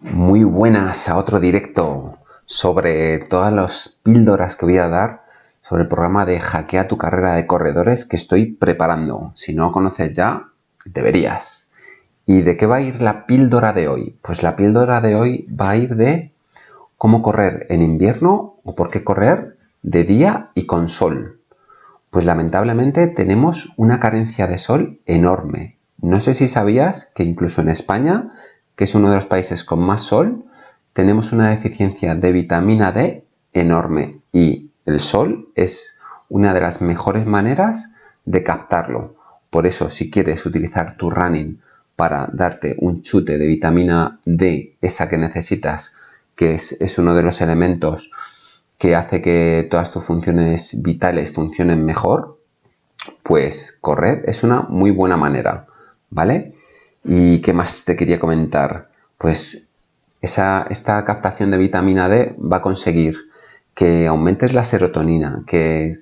Muy buenas a otro directo sobre todas las píldoras que voy a dar sobre el programa de Hackea tu carrera de corredores que estoy preparando. Si no lo conoces ya, deberías. ¿Y de qué va a ir la píldora de hoy? Pues la píldora de hoy va a ir de cómo correr en invierno o por qué correr de día y con sol. Pues lamentablemente tenemos una carencia de sol enorme. No sé si sabías que incluso en España que es uno de los países con más sol, tenemos una deficiencia de vitamina D enorme y el sol es una de las mejores maneras de captarlo. Por eso, si quieres utilizar tu running para darte un chute de vitamina D, esa que necesitas, que es, es uno de los elementos que hace que todas tus funciones vitales funcionen mejor, pues correr es una muy buena manera, ¿vale? ¿Y qué más te quería comentar? Pues esa, esta captación de vitamina D va a conseguir que aumentes la serotonina, que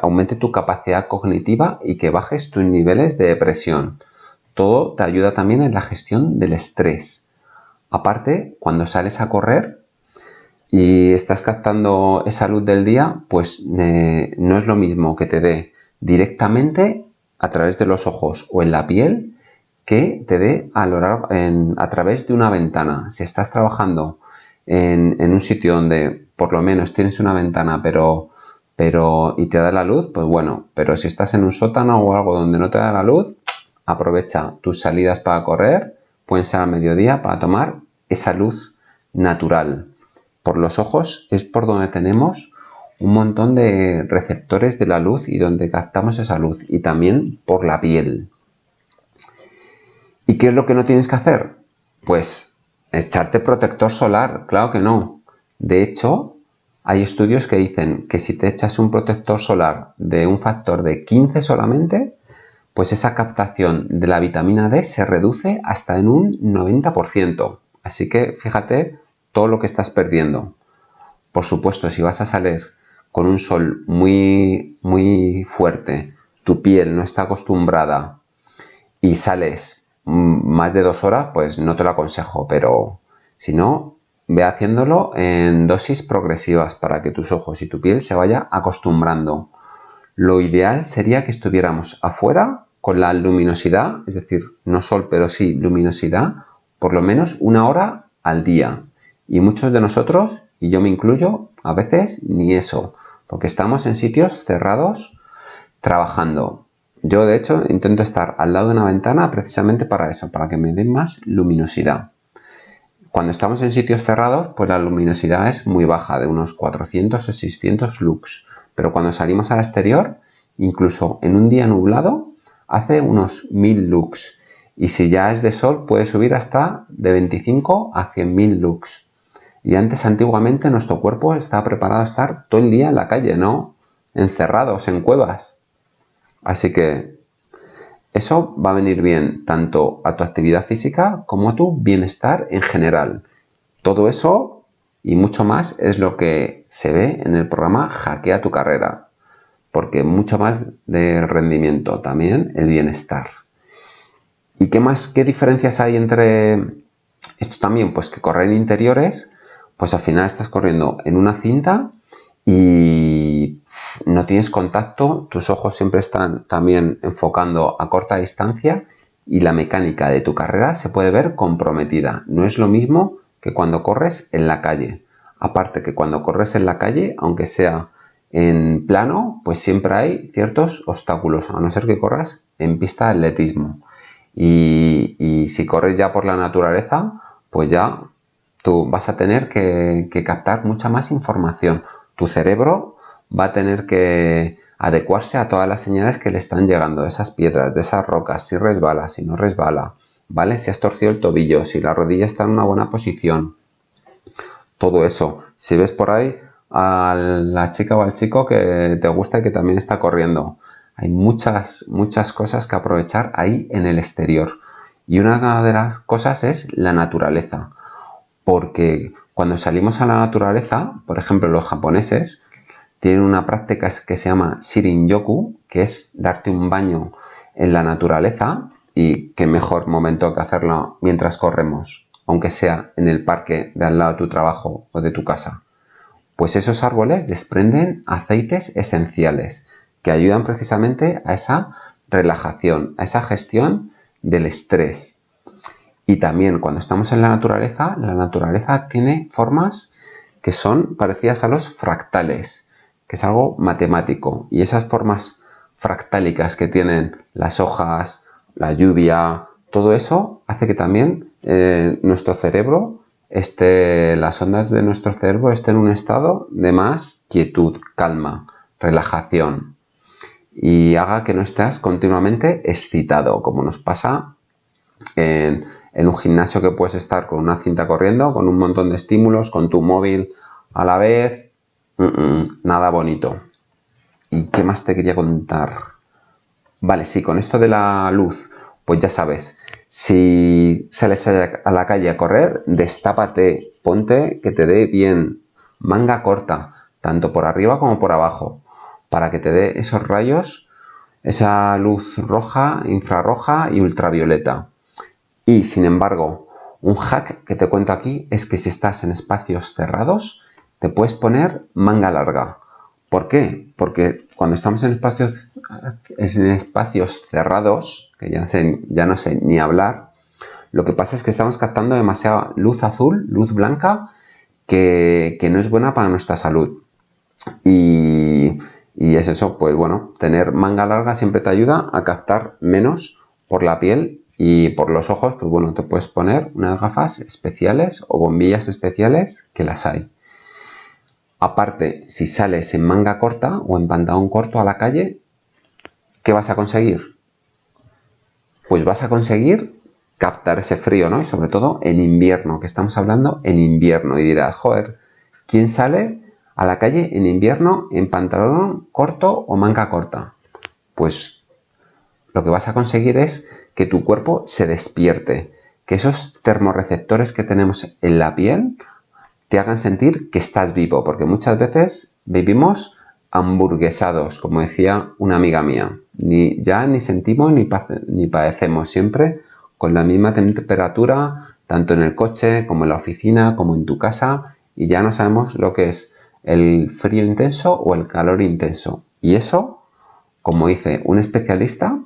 aumente tu capacidad cognitiva y que bajes tus niveles de depresión. Todo te ayuda también en la gestión del estrés. Aparte, cuando sales a correr y estás captando esa luz del día, pues no es lo mismo que te dé directamente a través de los ojos o en la piel que te dé a, a través de una ventana. Si estás trabajando en, un sitio donde por lo menos tienes una ventana pero, pero y te da la luz, pues bueno, pero si estás en un sótano o algo donde no te da la luz, aprovecha tus salidas para correr, pueden ser al mediodía para tomar esa luz natural. Por los ojos es por donde tenemos un montón de receptores de la luz y donde captamos esa luz y también por la piel. ¿Y qué es lo que no tienes que hacer? Pues echarte protector solar, claro que no. De hecho, hay estudios que dicen que si te echas un protector solar de un factor de 15 solamente, pues esa captación de la vitamina D se reduce hasta en un 90%. Así que fíjate todo lo que estás perdiendo. Por supuesto, si vas a salir con un sol muy, muy fuerte, tu piel no está acostumbrada y sales más de dos horas, pues no te lo aconsejo, pero si no, ve haciéndolo en dosis progresivas para que tus ojos y tu piel se vaya acostumbrando. Lo ideal sería que estuviéramos afuera con la luminosidad, es decir, no sol, pero sí luminosidad, por lo menos una hora al día. Y muchos de nosotros, y yo me incluyo, a veces ni eso, porque estamos en sitios cerrados trabajando. Yo, de hecho, intento estar al lado de una ventana precisamente para eso, para que me den más luminosidad. Cuando estamos en sitios cerrados, pues la luminosidad es muy baja, de unos 400 o 600 lux. Pero cuando salimos al exterior, incluso en un día nublado, hace unos 1000 lux. Y si ya es de sol, puede subir hasta de 25 a 100.000 lux. Y antes, antiguamente, nuestro cuerpo estaba preparado a estar todo el día en la calle, ¿no? Encerrados en cuevas. Así que eso va a venir bien tanto a tu actividad física como a tu bienestar en general. Todo eso y mucho más es lo que se ve en el programa Hackea tu carrera. Porque mucho más de rendimiento, también el bienestar. ¿Y qué más, qué diferencias hay entre esto también? Pues que correr interiores, pues al final estás corriendo en una cinta y no tienes contacto, tus ojos siempre están también enfocando a corta distancia y la mecánica de tu carrera se puede ver comprometida. No es lo mismo que cuando corres en la calle. Aparte que cuando corres en la calle, aunque sea en plano, pues siempre hay ciertos obstáculos, a no ser que corras en pista de atletismo. Y, si corres ya por la naturaleza, pues ya tú vas a tener que captar mucha más información. Tu cerebro va a tener que adecuarse a todas las señales que le están llegando de esas piedras, de esas rocas, si resbala, si no resbala, ¿vale? Si has torcido el tobillo, si la rodilla está en una buena posición. Todo eso. Si ves por ahí a la chica o al chico que te gusta y que también está corriendo. Hay muchas, muchas cosas que aprovechar ahí en el exterior. Y una de las cosas es la naturaleza. Porque cuando salimos a la naturaleza, por ejemplo los japoneses, tienen una práctica que se llama Shirin-yoku, que es darte un baño en la naturaleza y qué mejor momento que hacerlo mientras corremos. aunque sea en el parque de al lado de tu trabajo o de tu casa? Pues esos árboles desprenden aceites esenciales que ayudan precisamente a esa relajación, a esa gestión del estrés. Y también cuando estamos en la naturaleza, la naturaleza tiene formas que son parecidas a los fractales, que es algo matemático. Y esas formas fractálicas que tienen las hojas, la lluvia, todo eso hace que también eh, nuestro cerebro esté, las ondas de nuestro cerebro estén en un estado de más quietud, calma, relajación y haga que no estés continuamente excitado, como nos pasa en, un gimnasio que puedes estar con una cinta corriendo, con un montón de estímulos, con tu móvil a la vez, nada bonito. ¿Y qué más te quería contar? Vale, sí, con esto de la luz, pues ya sabes, si sales a la calle a correr, destápate, ponte que te dé bien, manga corta, tanto por arriba como por abajo para que te dé esos rayos, esa luz roja, infrarroja y ultravioleta. Y sin embargo, un hack que te cuento aquí es que si estás en espacios cerrados, te puedes poner manga larga. ¿Por qué? Porque cuando estamos en espacios, en espacios cerrados, que ya, no sé ni hablar, lo que pasa es que estamos captando demasiada luz azul, luz blanca, que, que no es buena para nuestra salud. Y y es eso, pues bueno, tener manga larga siempre te ayuda a captar menos por la piel y por los ojos, pues bueno, te puedes poner unas gafas especiales o bombillas especiales que las hay. Aparte, si sales en manga corta o en pantalón corto a la calle, ¿qué vas a conseguir? Pues vas a conseguir captar ese frío, ¿no? Y sobre todo en invierno, que estamos hablando en invierno. Y dirás, joder, ¿quién sale a la calle en invierno en pantalón corto o manga corta? Pues lo que vas a conseguir es que tu cuerpo se despierte, que esos termorreceptores que tenemos en la piel te hagan sentir que estás vivo, porque muchas veces vivimos hamburguesados, como decía una amiga mía. Ni, ya ni sentimos ni, ni padecemos, siempre con la misma temperatura, tanto en el coche como en la oficina, como en tu casa, y ya no sabemos lo que es el frío intenso o el calor intenso. Y eso, como dice un especialista,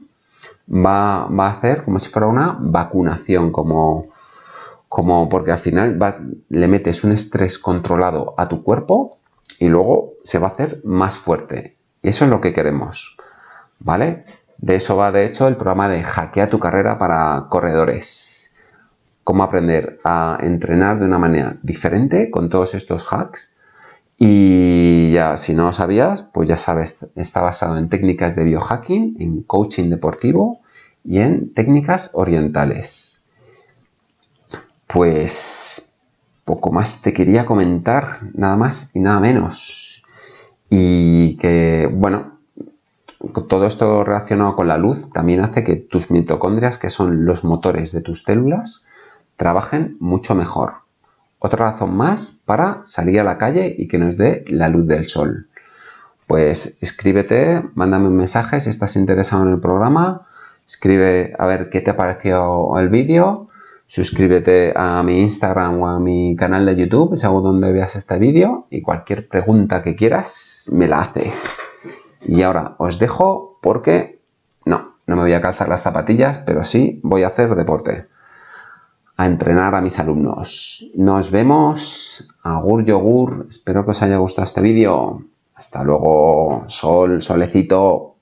va, a hacer como si fuera una vacunación, como, como porque al final le metes un estrés controlado a tu cuerpo y luego se va a hacer más fuerte. Y eso es lo que queremos. ¿Vale? De eso va de hecho el programa de Hackea tu carrera para corredores. Cómo aprender a entrenar de una manera diferente con todos estos hacks y ya, si no lo sabías, pues ya sabes, está basado en técnicas de biohacking, en coaching deportivo y en técnicas orientales. Pues poco más te quería comentar, nada más y nada menos. Y que, bueno, todo esto relacionado con la luz también hace que tus mitocondrias, que son los motores de tus células, trabajen mucho mejor. Otra razón más para salir a la calle y que nos dé la luz del sol. Pues escríbete, mándame un mensaje si estás interesado en el programa, escribe a ver qué te ha parecido el vídeo, suscríbete a mi Instagram o a mi canal de YouTube, según donde veas este vídeo y cualquier pregunta que quieras me la haces. Y ahora os dejo porque no, no me voy a calzar las zapatillas, pero sí voy a hacer deporte a entrenar a mis alumnos. Nos vemos. Agur yogur. Espero que os haya gustado este vídeo. Hasta luego. Sol, solecito.